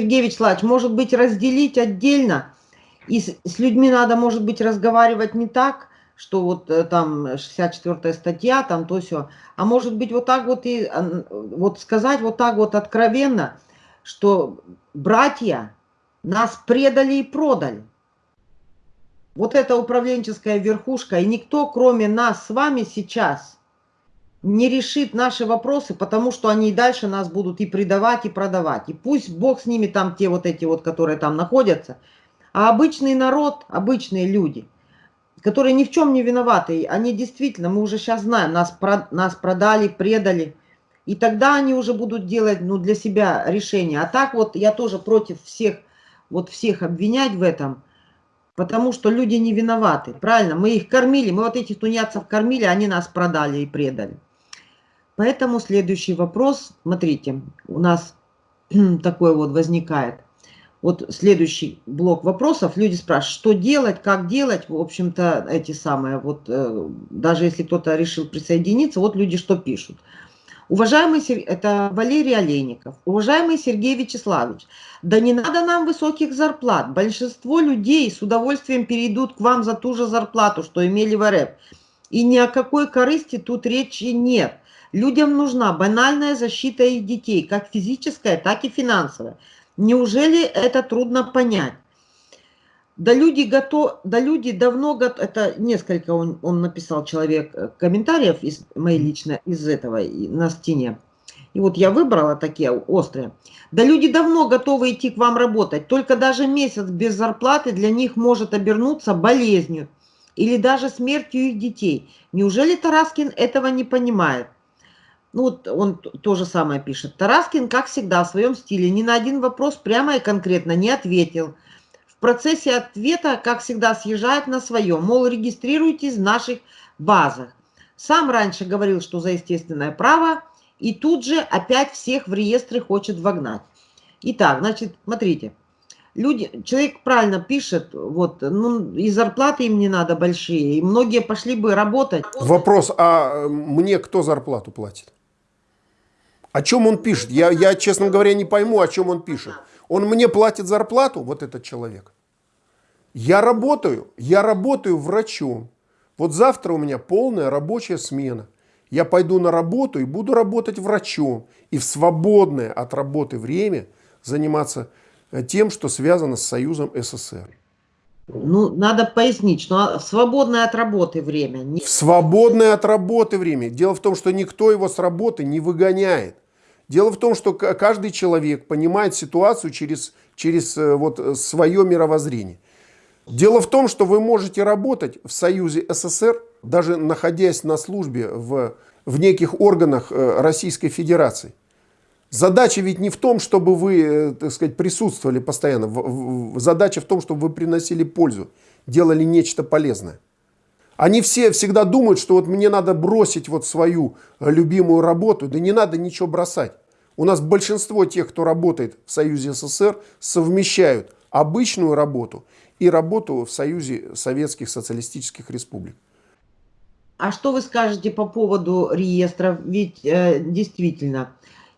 Сергей Вячеславович, может быть, разделить отдельно, и с, с людьми надо, может быть, разговаривать не так, что вот э, там 64 статья, там то все, а может быть вот так вот и вот сказать вот так вот откровенно, что братья нас предали и продали. Вот эта управленческая верхушка, и никто, кроме нас с вами сейчас, не решит наши вопросы, потому что они и дальше нас будут и предавать, и продавать. И пусть Бог с ними там, те вот эти вот, которые там находятся. А обычный народ, обычные люди, которые ни в чем не виноваты, они действительно, мы уже сейчас знаем, нас, про, нас продали, предали. И тогда они уже будут делать ну, для себя решение. А так вот я тоже против всех, вот всех обвинять в этом, потому что люди не виноваты. Правильно, мы их кормили, мы вот этих тунеядцев кормили, они нас продали и предали. Поэтому следующий вопрос, смотрите, у нас такой вот возникает. Вот следующий блок вопросов. Люди спрашивают, что делать, как делать. В общем-то, эти самые, вот э, даже если кто-то решил присоединиться, вот люди что пишут. Уважаемый, это Валерий Олейников. Уважаемый Сергей Вячеславович, да не надо нам высоких зарплат. Большинство людей с удовольствием перейдут к вам за ту же зарплату, что имели в РФ. И ни о какой корысти тут речи нет. Людям нужна банальная защита их детей, как физическая, так и финансовая. Неужели это трудно понять? Да люди, готов, да люди давно готовы, это несколько он, он написал человек э, комментариев из моей личной, из этого на стене. И вот я выбрала такие острые. Да люди давно готовы идти к вам работать, только даже месяц без зарплаты для них может обернуться болезнью или даже смертью их детей. Неужели Тараскин этого не понимает? Ну вот он то же самое пишет. Тараскин, как всегда, в своем стиле ни на один вопрос прямо и конкретно не ответил. В процессе ответа, как всегда, съезжает на свое. Мол, регистрируйтесь в наших базах. Сам раньше говорил, что за естественное право, и тут же опять всех в реестры хочет вогнать. Итак, значит, смотрите. Люди, человек правильно пишет, вот, ну, и зарплаты им не надо большие, и многие пошли бы работать. Вопрос, а мне кто зарплату платит? О чем он пишет? Я, я, честно говоря, не пойму, о чем он пишет. Он мне платит зарплату, вот этот человек. Я работаю, я работаю врачом. Вот завтра у меня полная рабочая смена. Я пойду на работу и буду работать врачом. И в свободное от работы время заниматься э, тем, что связано с Союзом СССР. Ну, надо пояснить, что свободное от работы время. Не... В свободное от работы время. Дело в том, что никто его с работы не выгоняет. Дело в том, что каждый человек понимает ситуацию через, через э, вот э, свое мировоззрение. Дело в том, что вы можете работать в Союзе СССР, даже находясь на службе в, в неких органах э, Российской Федерации. Задача ведь не в том, чтобы вы так сказать, присутствовали постоянно. Задача в том, чтобы вы приносили пользу, делали нечто полезное. Они все всегда думают, что вот мне надо бросить вот свою любимую работу. Да не надо ничего бросать. У нас большинство тех, кто работает в Союзе СССР, совмещают обычную работу и работу в Союзе Советских Социалистических Республик. А что вы скажете по поводу реестров? Ведь э, действительно,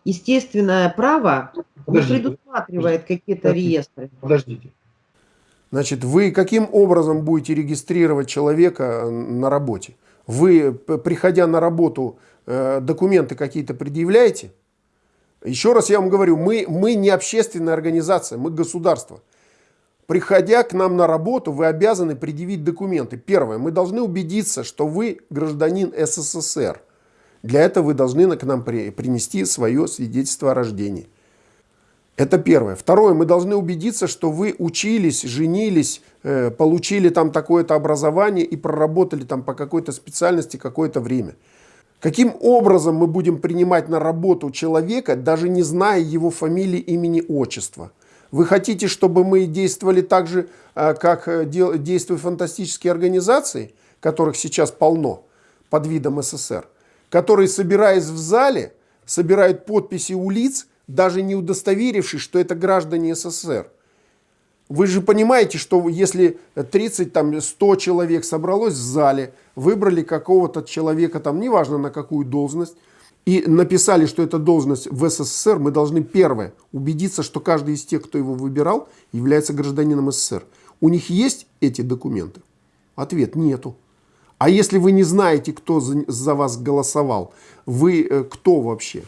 естественное право Подождите. не предусматривает какие-то реестры. Подождите. Значит, вы каким образом будете регистрировать человека на работе? Вы, приходя на работу, э, документы какие-то предъявляете? Еще раз я вам говорю, мы, мы не общественная организация, мы государство. Приходя к нам на работу, вы обязаны предъявить документы. Первое, мы должны убедиться, что вы гражданин СССР. Для этого вы должны к нам принести свое свидетельство о рождении. Это первое. Второе, мы должны убедиться, что вы учились, женились, э, получили там такое-то образование и проработали там по какой-то специальности какое-то время. Каким образом мы будем принимать на работу человека, даже не зная его фамилии, имени, отчества? Вы хотите, чтобы мы действовали так же, э, как э, действуют фантастические организации, которых сейчас полно под видом СССР, которые, собираясь в зале, собирают подписи у лиц, даже не удостоверившись, что это граждане СССР. Вы же понимаете, что если 30, там, 100 человек собралось в зале, выбрали какого-то человека, там, неважно на какую должность, и написали, что это должность в СССР, мы должны первое убедиться, что каждый из тех, кто его выбирал, является гражданином СССР. У них есть эти документы? Ответ – нету. А если вы не знаете, кто за, вас голосовал, вы э, кто вообще?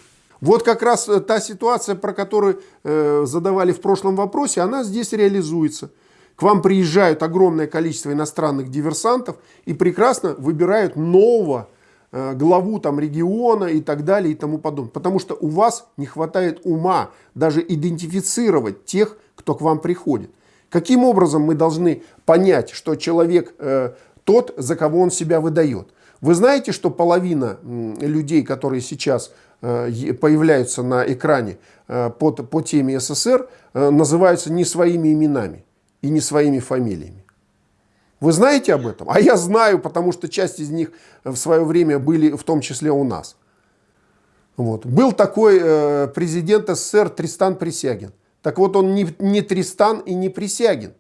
Вот как раз э, та ситуация, про которую э, задавали в прошлом вопросе, она здесь реализуется. К вам приезжают огромное количество иностранных диверсантов и прекрасно выбирают нового Э, главу там региона и так далее и тому подобное. Потому что у вас не хватает ума даже идентифицировать тех, кто к вам приходит. Каким образом мы должны понять, что человек э, тот, за кого он себя выдает? Вы знаете, что половина людей, которые сейчас появляются на экране э, под, по теме СССР, э, называются не своими именами и не своими фамилиями. Вы знаете об этом? А я знаю, потому что часть из них в свое время были в том числе у нас. Вот. Был такой э, президент СССР Тристан Присягин. Так вот он не, не Тристан и не Присягин.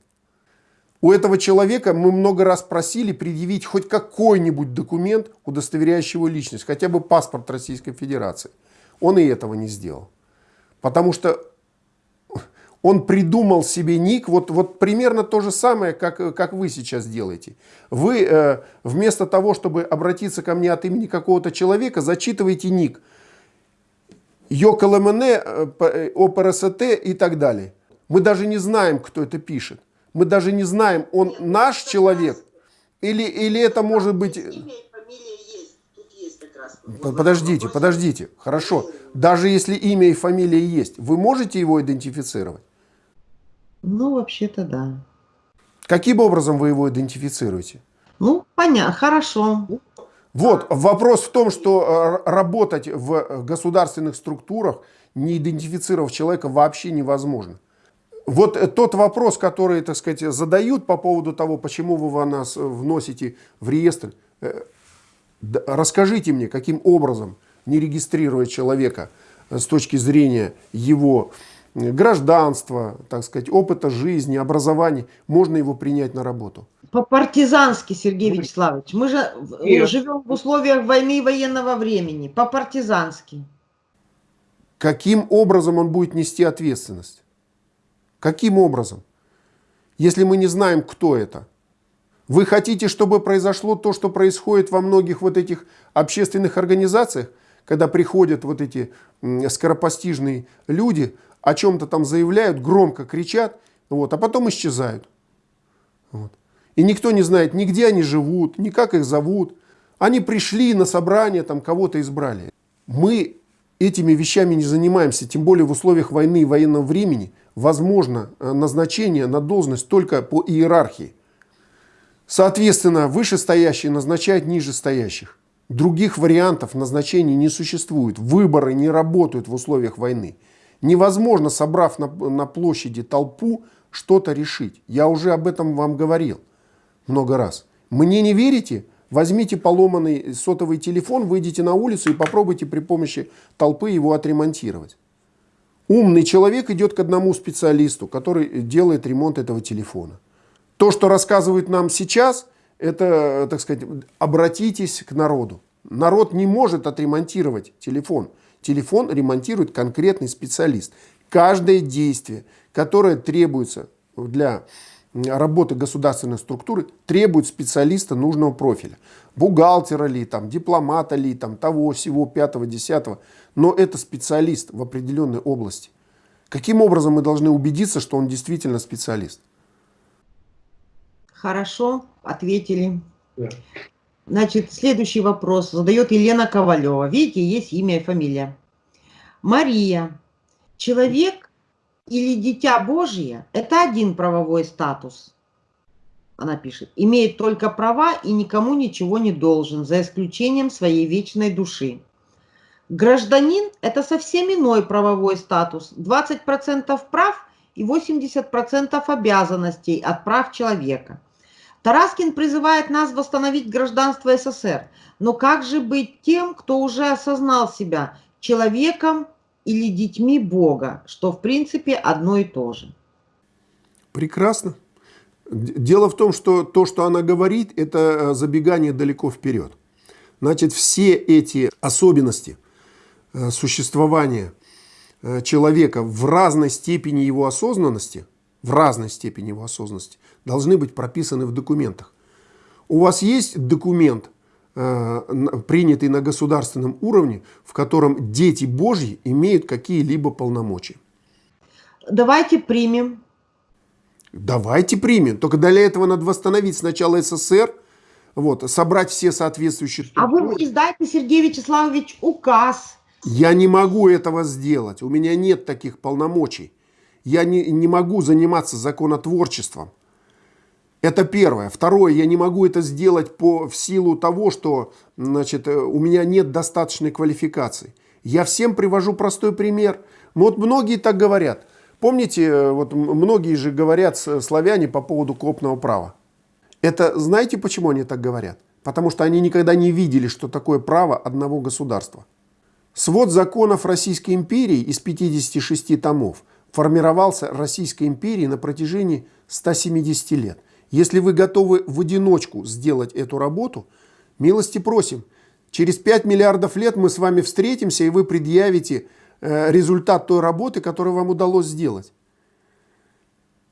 У этого человека мы много раз просили предъявить хоть какой-нибудь документ, удостоверяющий его личность, хотя бы паспорт Российской Федерации. Он и этого не сделал. Потому что он придумал себе ник, вот, вот примерно то же самое, как, как вы сейчас делаете. Вы э, вместо того, чтобы обратиться ко мне от имени какого-то человека, зачитываете ник. ЙОКЛМН, э, э, ОПРСТ и так далее. Мы даже не знаем, кто это пишет. Мы даже не знаем, он наш человек или, или это может быть... Подождите, подождите. Хорошо. Даже если имя и фамилия есть, вы можете его идентифицировать? Ну, вообще-то да. Каким образом вы его идентифицируете? Ну, понятно, хорошо. Вот, вопрос в том, что э, работать в государственных структурах, не идентифицировав человека, вообще невозможно. Вот э, тот вопрос, который, так сказать, задают по поводу того, почему вы нас вносите в реестр, э, расскажите мне, каким образом, не регистрируя человека с точки зрения его гражданства, так сказать, опыта жизни, образования, можно его принять на работу? По-партизански, Сергей Вячеславович. Мы же Нет. живем в условиях войны и военного времени. По-партизански. Каким образом он будет нести ответственность? Каким образом? Если мы не знаем, кто это. Вы хотите, чтобы произошло то, что происходит во многих вот этих общественных организациях, когда приходят вот эти скоропостижные люди, о чем-то там заявляют, громко кричат, вот, а потом исчезают. Вот. И никто не знает, ни где они живут, ни как их зовут. Они пришли на собрание, там кого-то избрали. Мы этими вещами не занимаемся, тем более в условиях войны и военного времени возможно э, назначение на должность только по иерархии. Соответственно, вышестоящие назначают нижестоящих. Других вариантов назначения не существует. Выборы не работают в условиях войны. Невозможно, собрав на, на площади толпу, что-то решить. Я уже об этом вам говорил много раз. Мне не верите? Возьмите поломанный сотовый телефон, выйдите на улицу и попробуйте при помощи толпы его отремонтировать. Умный человек идет к одному специалисту, который делает ремонт этого телефона. То, что рассказывают нам сейчас, это, так сказать, обратитесь к народу. Народ не может отремонтировать телефон. Телефон ремонтирует конкретный специалист. Каждое действие, которое требуется для работы государственной структуры, требует специалиста нужного профиля. Бухгалтера ли, там, дипломата ли, там, того, всего, пятого, десятого. Но это специалист в определенной области. Каким образом мы должны убедиться, что он действительно специалист? Хорошо, ответили. Да. Значит, следующий вопрос задает Елена Ковалева. Видите, есть имя и фамилия. Мария. Человек или дитя Божье – это один правовой статус. Она пишет. Имеет только права и никому ничего не должен, за исключением своей вечной души. Гражданин – это совсем иной правовой статус. 20% прав и 80% обязанностей от прав человека. Тараскин призывает нас восстановить гражданство СССР. Но как же быть тем, кто уже осознал себя человеком или детьми Бога, что в принципе одно и то же? Прекрасно. Дело в том, что то, что она говорит, это э, забегание далеко вперед. Значит, все эти особенности существования э, человека в разной степени его осознанности, в разной степени его осознанности, должны быть прописаны в документах. У вас есть документ, э, принятый на государственном уровне, в котором дети Божьи имеют какие-либо полномочия? Давайте примем. Давайте примем. Только для этого надо восстановить сначала СССР, вот, собрать все соответствующие... А вы издайте, Сергей Вячеславович, указ. Я не могу этого сделать. У меня нет таких полномочий. Я не, не могу заниматься законотворчеством. Это первое. Второе, я не могу это сделать по, в силу того, что значит, э, у меня нет достаточной квалификации. Я всем привожу простой пример. Вот многие так говорят. Помните, э, вот многие же говорят славяне по поводу копного права. Это знаете, почему они так говорят? Потому что они никогда не видели, что такое право одного государства. Свод законов Российской империи из 56 томов формировался Российской империей на протяжении 170 лет. Если вы готовы в одиночку сделать эту работу, милости просим. Через 5 миллиардов лет мы с вами встретимся, и вы предъявите э, результат той работы, которую вам удалось сделать.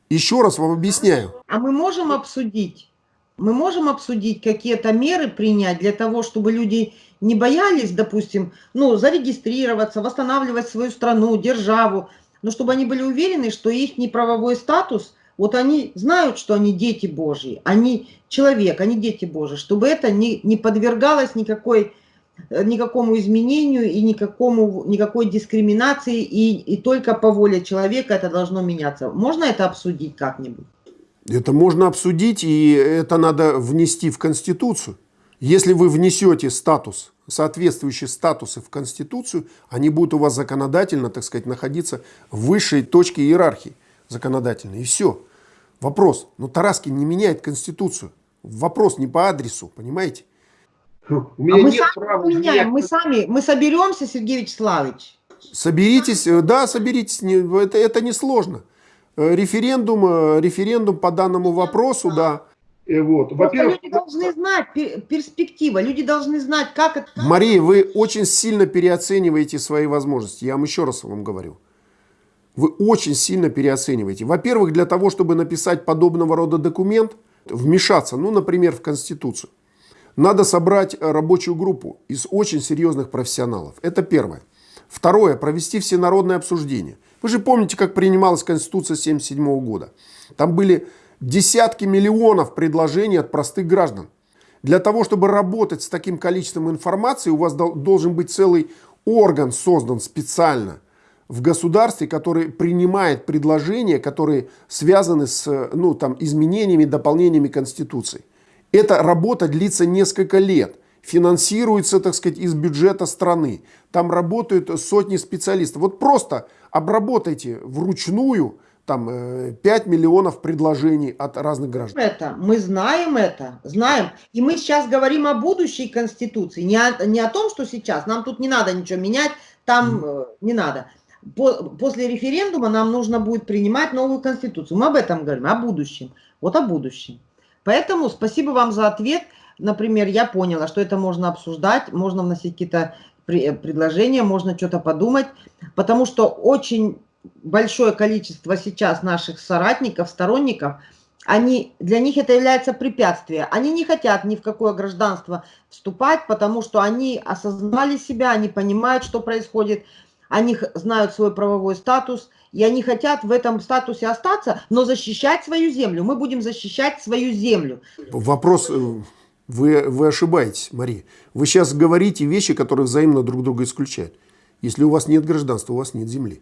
Еще раз вам объясняю. А мы можем обсудить, мы можем обсудить какие-то меры принять для того, чтобы люди не боялись, допустим, ну, зарегистрироваться, восстанавливать свою страну, державу, но чтобы они были уверены, что их неправовой статус, вот они знают, что они дети Божьи, они человек, они дети Божьи, чтобы это не, не подвергалось никакой, никакому изменению и никакому, никакой дискриминации, и, и только по воле человека это должно меняться. Можно это обсудить как-нибудь? Это можно обсудить, и это надо внести в Конституцию. Если вы внесете статус, соответствующие статусы в Конституцию, они будут у вас законодательно, так сказать, находиться в высшей точке иерархии законодательной. И все. Вопрос. Но Тараскин не меняет Конституцию. Вопрос не по адресу, понимаете? У меня а мы нет сами права меняем, мы сами, мы соберемся, Сергей Вячеславович. Соберитесь, да, соберитесь, это, это несложно. Э, референдум, э, референдум по данному вопросу, да. И вот. Во-первых, люди должны знать перспектива, люди должны знать, как это... Мария, вы очень сильно переоцениваете свои возможности, я вам еще раз вам говорю. Вы очень сильно переоцениваете. Во-первых, для того, чтобы написать подобного рода документ, вмешаться, ну, например, в Конституцию, надо собрать рабочую группу из очень серьезных профессионалов. Это первое. Второе, провести всенародное обсуждение. Вы же помните, как принималась Конституция 1977 года. Там были десятки миллионов предложений от простых граждан. Для того, чтобы работать с таким количеством информации, у вас должен быть целый орган создан специально в государстве, который принимает предложения, которые связаны с ну, там, изменениями, дополнениями Конституции. Эта работа длится несколько лет финансируется, так сказать, из бюджета страны. Там работают сотни специалистов. Вот просто обработайте вручную там 5 э, миллионов предложений от разных граждан. Это, мы знаем это, знаем. И мы сейчас говорим о будущей Конституции, не о, не о том, что сейчас. Нам тут не надо ничего менять, там mm. не надо. По, после референдума нам нужно будет принимать новую Конституцию. Мы об этом говорим, о будущем. Вот о будущем. Поэтому спасибо вам за ответ например, я поняла, что это можно обсуждать, можно вносить какие-то предложения, можно что-то подумать, потому что очень большое количество сейчас наших соратников, сторонников, они, для них это является препятствием. Они не хотят ни в какое гражданство вступать, потому что они осознали себя, они понимают, что происходит, они знают свой правовой статус, и они хотят в этом статусе остаться, но защищать свою землю. Мы будем защищать свою землю. Вопрос э, вы, вы ошибаетесь, Мария. Вы сейчас говорите вещи, которые взаимно друг друга исключают. Если у вас нет гражданства, у вас нет земли.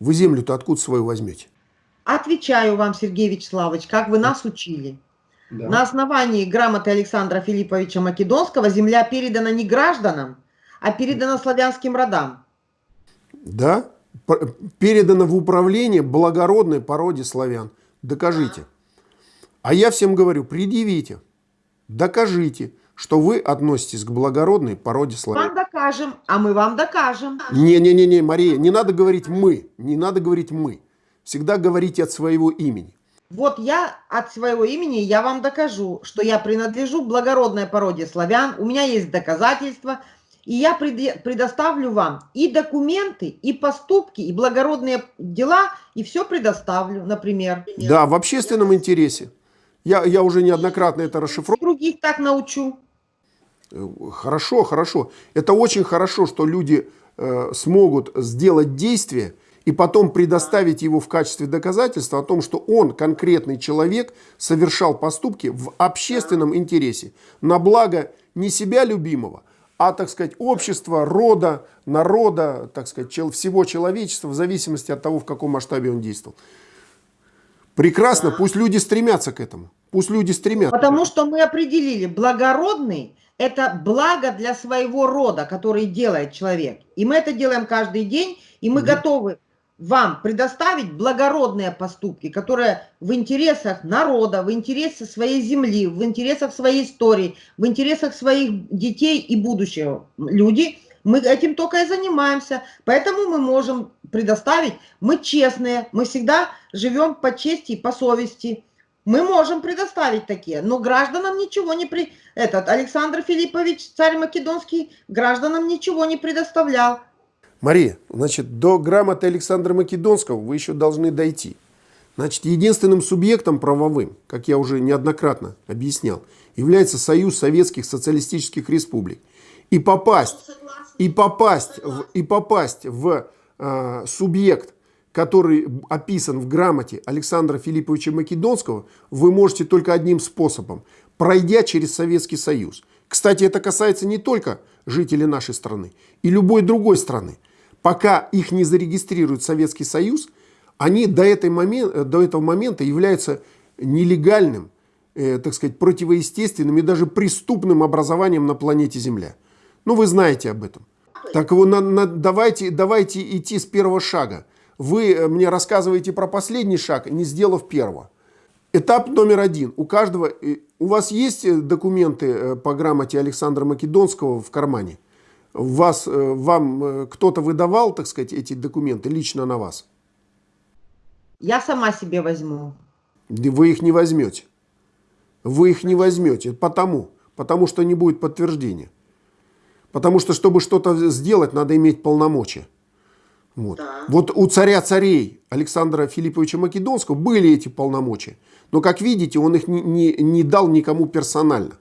Вы землю-то откуда свою возьмете? Отвечаю вам, Сергей Вячеславович, как вы нас учили. Да. На основании грамоты Александра Филипповича Македонского земля передана не гражданам, а передана славянским родам. Да, передана в управление благородной породе славян. Докажите. А я всем говорю, предъявите, докажите, что вы относитесь к благородной породе славян. Вам докажем, а мы вам докажем. Не-не-не, Мария, не надо говорить «мы», не надо говорить «мы». Всегда говорите от своего имени. Вот я от своего имени, я вам докажу, что я принадлежу благородной породе славян, у меня есть доказательства, и я предоставлю вам и документы, и поступки, и благородные дела, и все предоставлю, например. Да, в общественном интересе. Я, я уже неоднократно это расшифровал. Других так научу. Э, хорошо, хорошо. Это очень хорошо, что люди э, смогут сделать действие и потом предоставить его в качестве доказательства о том, что он, конкретный человек, совершал поступки в общественном интересе, на благо не себя любимого, а, так сказать, общества, рода, народа, так сказать, всего человечества, в зависимости от того, в каком масштабе он действовал. Прекрасно, пусть люди стремятся к этому. Пусть люди стремятся. Потому что мы определили, благородный – это благо для своего рода, который делает человек. И мы это делаем каждый день, и мы угу. готовы вам предоставить благородные поступки, которые в интересах народа, в интересах своей земли, в интересах своей истории, в интересах своих детей и будущего. Люди, мы этим только и занимаемся. Поэтому мы можем предоставить, мы честные, мы всегда живем по чести и по совести. Мы можем предоставить такие, но гражданам ничего не при... Этот Александр Филиппович, царь Македонский, гражданам ничего не предоставлял. Мария, значит, до грамоты Александра Македонского вы еще должны дойти. Значит, единственным субъектом правовым, как я уже неоднократно объяснял, является Союз Советских Социалистических Республик. И попасть, и попасть, в, и попасть в э, субъект, который описан в грамоте Александра Филипповича Македонского, вы можете только одним способом, пройдя через Советский Союз. Кстати, это касается не только жителей нашей страны и любой другой страны пока их не зарегистрирует Советский Союз, они до, этой момент, до этого момента являются нелегальным, э, так сказать, противоестественным и даже преступным образованием на планете Земля. Ну, вы знаете об этом. Так вот, на, на, давайте, давайте идти с первого шага. Вы э, мне рассказываете про последний шаг, не сделав первого. Этап номер один. У каждого, э, у вас есть э, документы по грамоте Александра Македонского в кармане? вас, вам кто-то выдавал, так сказать, эти документы лично на вас? Я сама себе возьму. Вы их не возьмете. Вы их не возьмете. Потому. Потому что не будет подтверждения. Потому что, чтобы что-то сделать, надо иметь полномочия. Вот. Да. вот у царя царей Александра Филипповича Македонского были эти полномочия. Но, как видите, он их не, не, не дал никому персонально.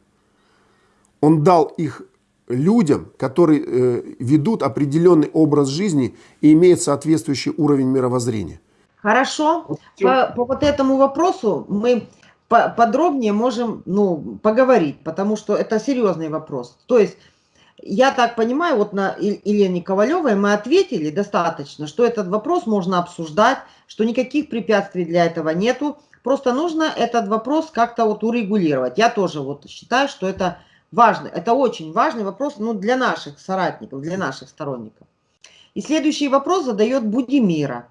Он дал их людям, которые э, ведут определенный образ жизни и имеют соответствующий уровень мировоззрения. Хорошо. По, по вот этому вопросу мы по подробнее можем ну, поговорить, потому что это серьезный вопрос. То есть, я так понимаю, вот на Елене Ковалевой мы ответили достаточно, что этот вопрос можно обсуждать, что никаких препятствий для этого нету. Просто нужно этот вопрос как-то вот урегулировать. Я тоже вот считаю, что это важный, это очень важный вопрос ну, для наших соратников, для наших сторонников. И следующий вопрос задает Будимира.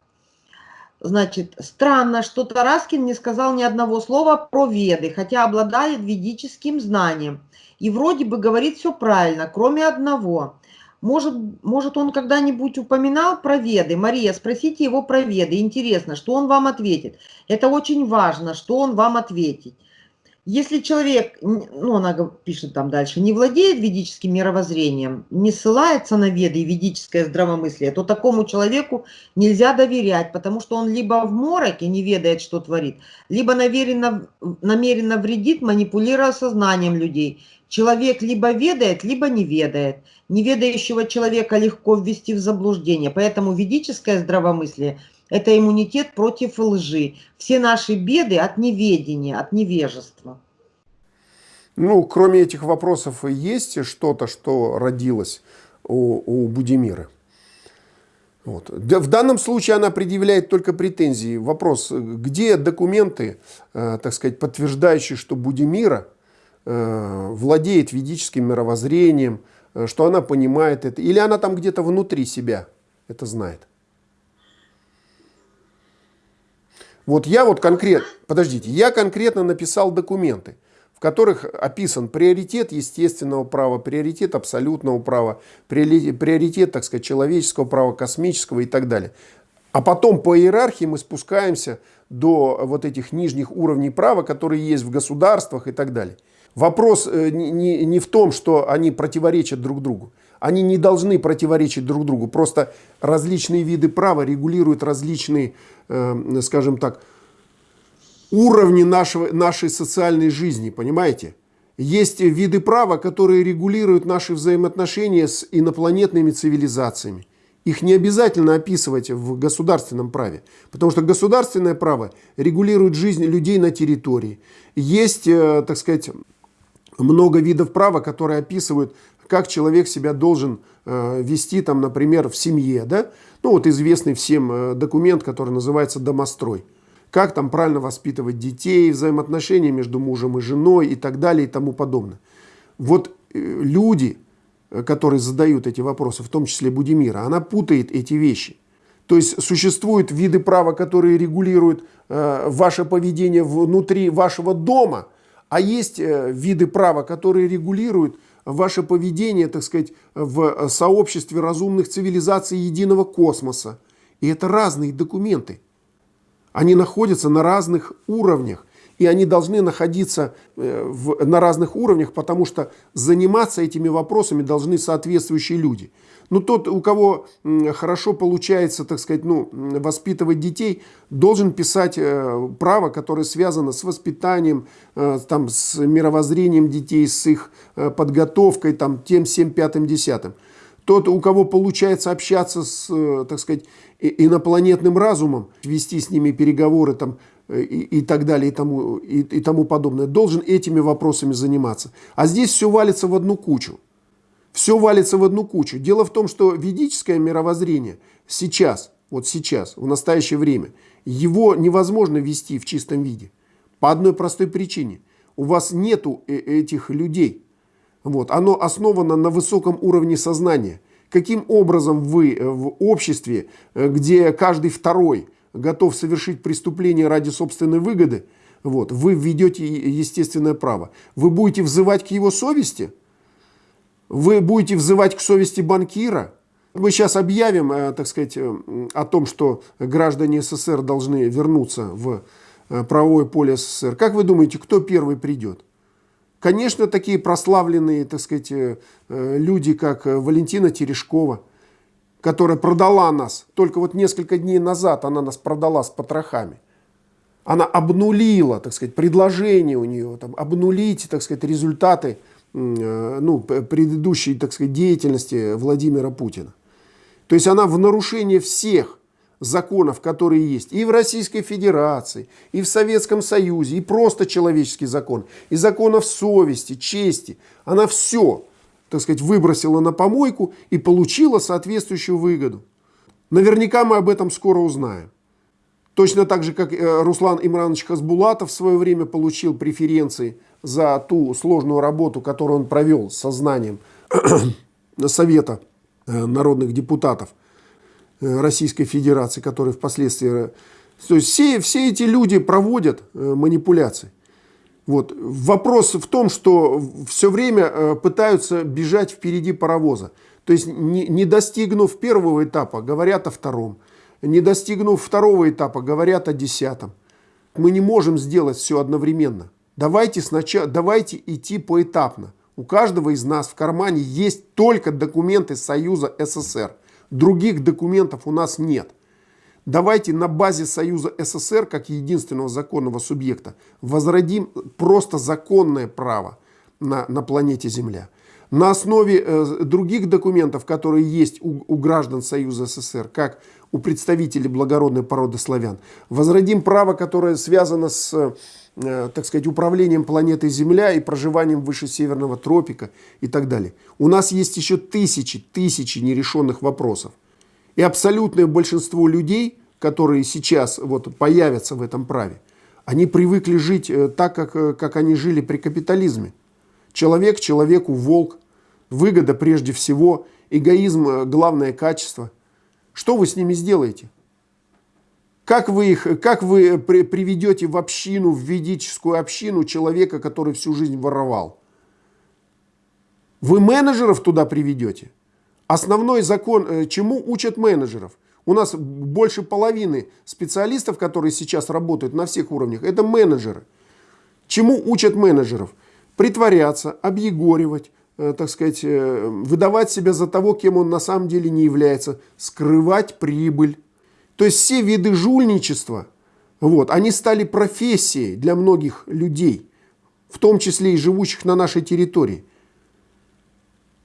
Значит, странно, что Тараскин не сказал ни одного слова про веды, хотя обладает ведическим знанием. И вроде бы говорит все правильно, кроме одного. Может, может он когда-нибудь упоминал про веды? Мария, спросите его про веды. Интересно, что он вам ответит. Это очень важно, что он вам ответит. Если человек, ну она пишет там дальше, не владеет ведическим мировоззрением, не ссылается на веды и ведическое здравомыслие, то такому человеку нельзя доверять, потому что он либо в мороке не ведает, что творит, либо намеренно, намеренно вредит, манипулируя сознанием людей. Человек либо ведает, либо не ведает. Неведающего человека легко ввести в заблуждение, поэтому ведическое здравомыслие – это иммунитет против лжи. Все наши беды от неведения, от невежества. Ну, кроме этих вопросов, есть что-то, что родилось у, у Будимира? Вот. В данном случае она предъявляет только претензии. Вопрос, где документы, э, так сказать, подтверждающие, что Будимира э, владеет ведическим мировоззрением, э, что она понимает это, или она там где-то внутри себя это знает? Вот я вот конкретно, подождите, я конкретно написал документы, в которых описан приоритет естественного права, приоритет абсолютного права, приоритет, так сказать, человеческого права, космического и так далее. А потом по иерархии мы спускаемся до вот этих нижних уровней права, которые есть в государствах и так далее. Вопрос э, не, не в том, что они противоречат друг другу, Они не должны противоречить друг другу. Просто различные виды права регулируют различные, э, скажем так, уровни нашего, нашей социальной жизни, понимаете? Есть виды права, которые регулируют наши взаимоотношения с инопланетными цивилизациями. Их не обязательно описывать в государственном праве, потому что государственное право регулирует жизнь людей на территории. Есть, э, так сказать, много видов права, которые описывают, как человек себя должен э, вести, там, например, в семье. Да? Ну вот известный всем э, документ, который называется «Домострой». Как там правильно воспитывать детей, взаимоотношения между мужем и женой и так далее и тому подобное. Вот люди, Э, которые задают эти вопросы, в том числе Будимира, она путает эти вещи. То есть существуют виды права, которые регулируют э, ваше поведение внутри вашего дома, а есть э, виды права, которые регулируют ваше поведение, так сказать, в сообществе разумных цивилизаций единого космоса. И это разные документы. Они находятся на разных уровнях и они должны находиться э, в, на разных уровнях, потому что заниматься этими вопросами должны соответствующие люди. Но тот, у кого хорошо получается, так сказать, ну, воспитывать детей, должен писать э, право, которое связано с воспитанием, э, там, с мировоззрением детей, с их подготовкой, там, тем, всем, пятым, десятым. Тот, у кого получается общаться с, так сказать, инопланетным разумом, вести с ними переговоры, там, и, и так далее, и тому, и, и тому подобное, должен этими вопросами заниматься. А здесь все валится в одну кучу. Все валится в одну кучу. Дело в том, что ведическое мировоззрение сейчас, вот сейчас, в настоящее время, его невозможно вести в чистом виде. По одной простой причине. У вас нету э, этих людей. Вот. Оно основано на высоком уровне сознания. Каким образом вы э, в обществе, э, где каждый второй готов совершить преступление ради собственной выгоды, вот, вы введете естественное право. Вы будете взывать к его совести? Вы будете взывать к совести банкира? Мы сейчас объявим, э, так сказать, э, о том, что граждане СССР должны вернуться в э, правовое поле СССР. Как вы думаете, кто первый придет? Конечно, такие прославленные, так сказать, люди, как Валентина Терешкова – которая продала нас, только вот несколько дней назад она нас продала с потрохами. Она обнулила, так сказать, предложение у нее, там, обнулить, так сказать, результаты э, ну, предыдущей, так сказать, деятельности Владимира Путина. То есть она в нарушение всех законов, которые есть и в Российской Федерации, и в Советском Союзе, и просто человеческий закон, и законов совести, чести. Она все так сказать, выбросила на помойку и получила соответствующую выгоду. Наверняка мы об этом скоро узнаем. Точно так же, как э, Руслан Имранович Хасбулатов в свое время получил преференции за ту сложную работу, которую он провел с сознанием Совета э, народных депутатов э, Российской Федерации, который впоследствии... То есть все, все эти люди проводят манипуляции. Вот. Вопрос в том, что все время э, пытаются бежать впереди паровоза. То есть не, не достигнув первого этапа, говорят о втором. Не достигнув второго этапа, говорят о десятом. Мы не можем сделать все одновременно. Давайте, сначала, давайте идти поэтапно. У каждого из нас в кармане есть только документы Союза СССР. Других документов у нас нет. Давайте на базе Союза СССР, как единственного законного субъекта, возродим просто законное право на, на планете Земля. На основе э, других документов, которые есть у, у граждан Союза СССР, как у представителей благородной породы славян, возродим право, которое связано с, э, так сказать, управлением планетой Земля и проживанием выше северного тропика и так далее. У нас есть еще тысячи, тысячи нерешенных вопросов. И абсолютное большинство людей, которые сейчас вот появятся в этом праве, они привыкли жить э, так, как, э, как они жили при капитализме. Человек человеку волк, выгода прежде всего, эгоизм э, главное качество. Что вы с ними сделаете? Как вы, их, как вы приведете в общину, в ведическую общину человека, который всю жизнь воровал? Вы менеджеров туда приведете? Основной закон, э, чему учат менеджеров? У нас больше половины специалистов, которые сейчас работают на всех уровнях, это менеджеры. Чему учат менеджеров? Притворяться, объегоривать, э, так сказать, э, выдавать себя за того, кем он на самом деле не является, скрывать прибыль. То есть все виды жульничества, вот, они стали профессией для многих людей, в том числе и живущих на нашей территории.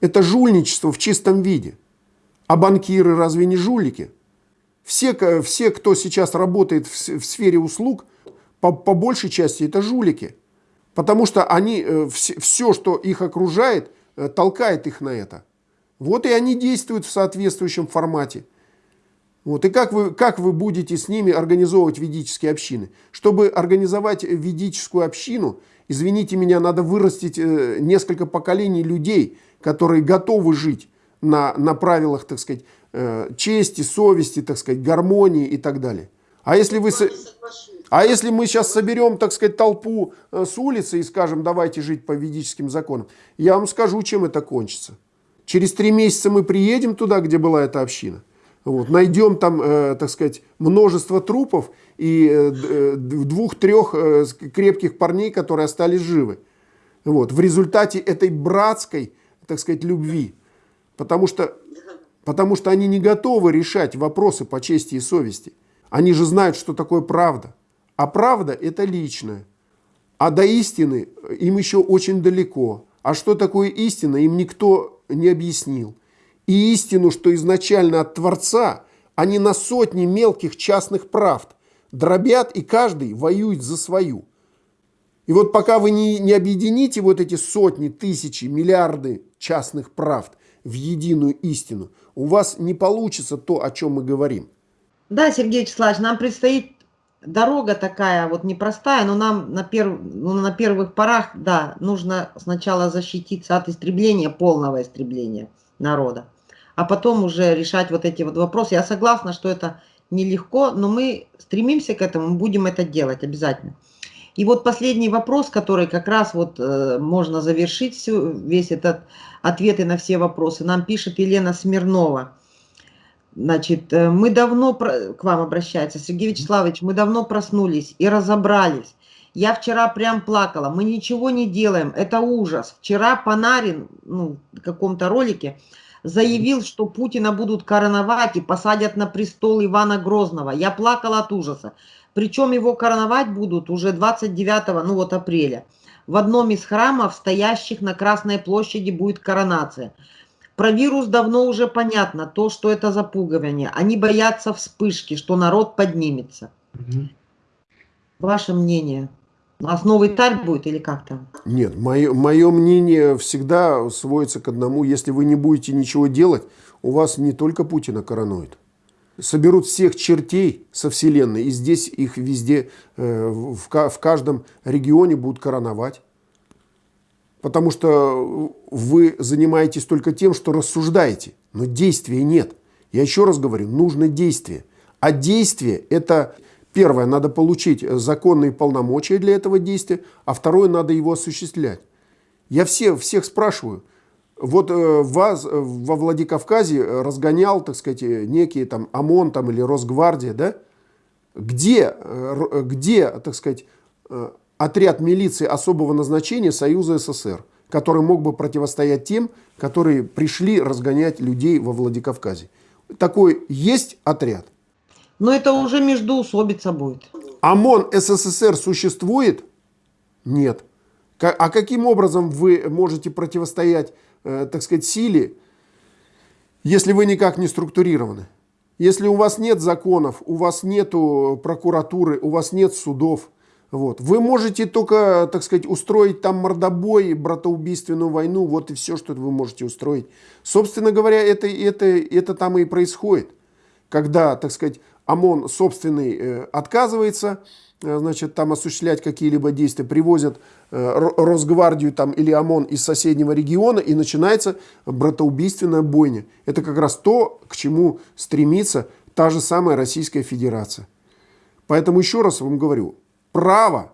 Это жульничество в чистом виде. А банкиры разве не жулики? Все, все кто сейчас работает в, в сфере услуг, по, по большей части это жулики. Потому что они, э, все, все, что их окружает, э, толкает их на это. Вот и они действуют в соответствующем формате. Вот. И как вы, как вы будете с ними организовывать ведические общины? Чтобы организовать ведическую общину, извините меня, надо вырастить э, несколько поколений людей, которые готовы жить на, на правилах, так сказать, чести, совести, так сказать, гармонии и так далее. А если вы... А если мы сейчас соберем, так сказать, толпу э, с улицы и скажем, давайте жить по ведическим законам, я вам скажу, чем это кончится. Через три месяца мы приедем туда, где была эта община. Вот, найдем там, э, так сказать, множество трупов и э, э двух-трех э, крепких парней, которые остались живы. Вот, в результате этой братской, так сказать, любви. Потому что, потому что они не готовы решать вопросы по чести и совести. Они же знают, что такое правда. А правда – это личное. А до истины им еще очень далеко. А что такое истина, им никто не объяснил. И истину, что изначально от Творца, они на сотни мелких частных правд дробят, и каждый воюет за свою. И вот пока вы не, не объедините вот эти сотни, тысячи, миллиарды частных правд в единую истину, у вас не получится то, о чем мы говорим. Да, Сергей Вячеславович, нам предстоит дорога такая вот непростая, но нам на, перв... ну, на первых порах, да, нужно сначала защититься от истребления, полного истребления народа, а потом уже решать вот эти вот вопросы. Я согласна, что это нелегко, но мы стремимся к этому, будем это делать обязательно. И вот последний вопрос, который как раз вот э, можно завершить всю, весь этот ответы на все вопросы. Нам пишет Елена Смирнова. Значит, э, мы давно, к вам обращается, Сергей Вячеславович, мы давно проснулись и разобрались. Я вчера прям плакала, мы ничего не делаем, это ужас. Вчера Панарин, ну, в каком-то ролике, заявил, что Путина будут короновать и посадят на престол Ивана Грозного. Я плакала от ужаса. Причем его короновать будут уже 29 ну вот апреля. В одном из храмов, стоящих на Красной площади, будет коронация. Про вирус давно уже понятно, то, что это запугивание. Они боятся вспышки, что народ поднимется. Угу. Ваше мнение? У нас новый царь будет или как там? Нет, мое, мое мнение всегда сводится к одному. Если вы не будете ничего делать, у вас не только Путина коронует. Соберут всех чертей со Вселенной, и здесь их везде, э, в, каждом регионе будут короновать. Потому что вы занимаетесь только тем, что рассуждаете, но действия нет. Я еще раз говорю, нужно действие. А действие – это, первое, надо получить законные полномочия для этого действия, а второе, надо его осуществлять. Я все, всех спрашиваю, вот э, вас во Владикавказе разгонял, так сказать, некий там ОМОН там, или Росгвардия, да? Где, э, где, так сказать, э, отряд милиции особого назначения Союза СССР, который мог бы противостоять тем, которые пришли разгонять людей во Владикавказе. Такой есть отряд? Но это уже междуусобица будет. ОМОН СССР существует? Нет. А каким образом вы можете противостоять, э, так сказать, силе, если вы никак не структурированы? Если у вас нет законов, у вас нет прокуратуры, у вас нет судов – вот. Вы можете только, так сказать, устроить там мордобой, братоубийственную войну, вот и все, что вы можете устроить. Собственно говоря, это, это, это там и происходит. Когда, так сказать, ОМОН собственный э, отказывается, э, значит, там осуществлять какие-либо действия, привозят э, Росгвардию там, или ОМОН из соседнего региона, и начинается братоубийственная бойня. Это как раз то, к чему стремится та же самая Российская Федерация. Поэтому еще раз вам говорю, право,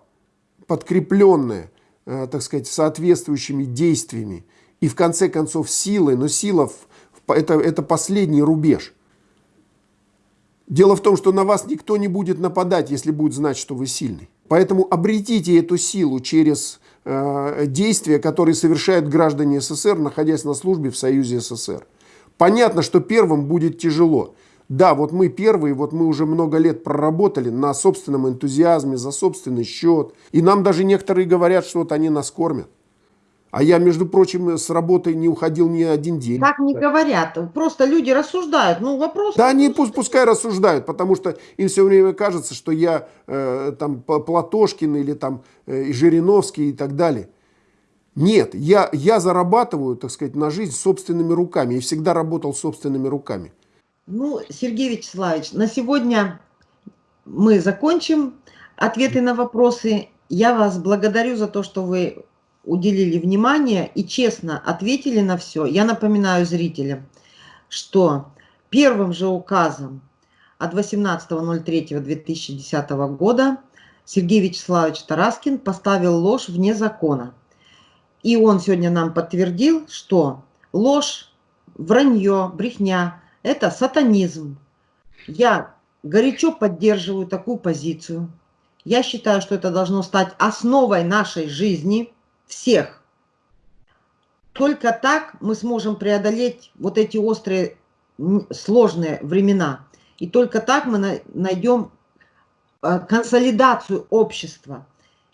подкрепленное, э, так сказать, соответствующими действиями и в конце концов силой, но сила это, это последний рубеж. Дело в том, что на вас никто не будет нападать, если будет знать, что вы сильный. Поэтому обретите эту силу через э, действия, которые совершают граждане СССР, находясь на службе в Союзе СССР. Понятно, что первым будет тяжело. Да, вот мы первые, вот мы уже много лет проработали на собственном энтузиазме, за собственный счет. И нам даже некоторые говорят, что вот они нас кормят. А я, между прочим, с работы не уходил ни один день. Так не говорят, просто люди рассуждают. Ну, вопрос... Да они пусть, пускай рассуждают, потому что им все время кажется, что я э, там Платошкин или там э, Жириновский и так далее. Нет, я, я зарабатываю, так сказать, на жизнь собственными руками и всегда работал собственными руками. Ну, Сергей Вячеславович, на сегодня мы закончим ответы на вопросы. Я вас благодарю за то, что вы уделили внимание и честно ответили на все. Я напоминаю зрителям, что первым же указом от 18.03.2010 года Сергей Вячеславович Тараскин поставил ложь вне закона. И он сегодня нам подтвердил, что ложь, вранье, брехня – это сатанизм. Я горячо поддерживаю такую позицию. Я считаю, что это должно стать основой нашей жизни всех. Только так мы сможем преодолеть вот эти острые, сложные времена. И только так мы найдем э, консолидацию общества.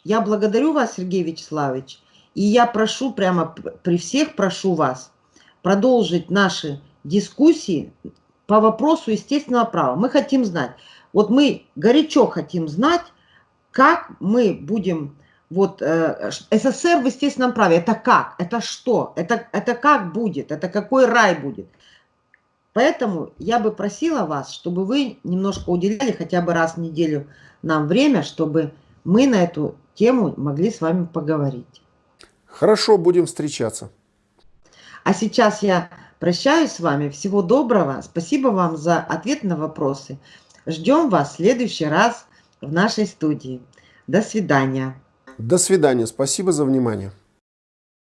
Я благодарю вас, Сергей Вячеславович, и я прошу, прямо при всех прошу вас продолжить наши дискуссии по вопросу естественного права. Мы хотим знать, вот мы горячо хотим знать, как мы будем, вот э, СССР в естественном праве, это как, это что, это, это как будет, это какой рай будет. Поэтому я бы просила вас, чтобы вы немножко уделяли хотя бы раз в неделю нам время, чтобы мы на эту тему могли с вами поговорить. Хорошо, будем встречаться. А сейчас я прощаюсь с вами. Всего доброго. Спасибо вам за ответ на вопросы. Ждем вас в следующий раз в нашей студии. До свидания. До свидания. Спасибо за внимание.